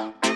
Bye.